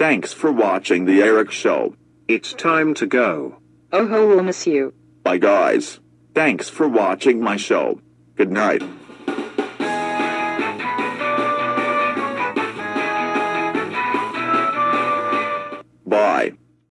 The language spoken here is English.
Thanks for watching The Eric Show. It's time to go. Oh, ho, we'll miss you. Bye, guys. Thanks for watching my show. Good night. Bye.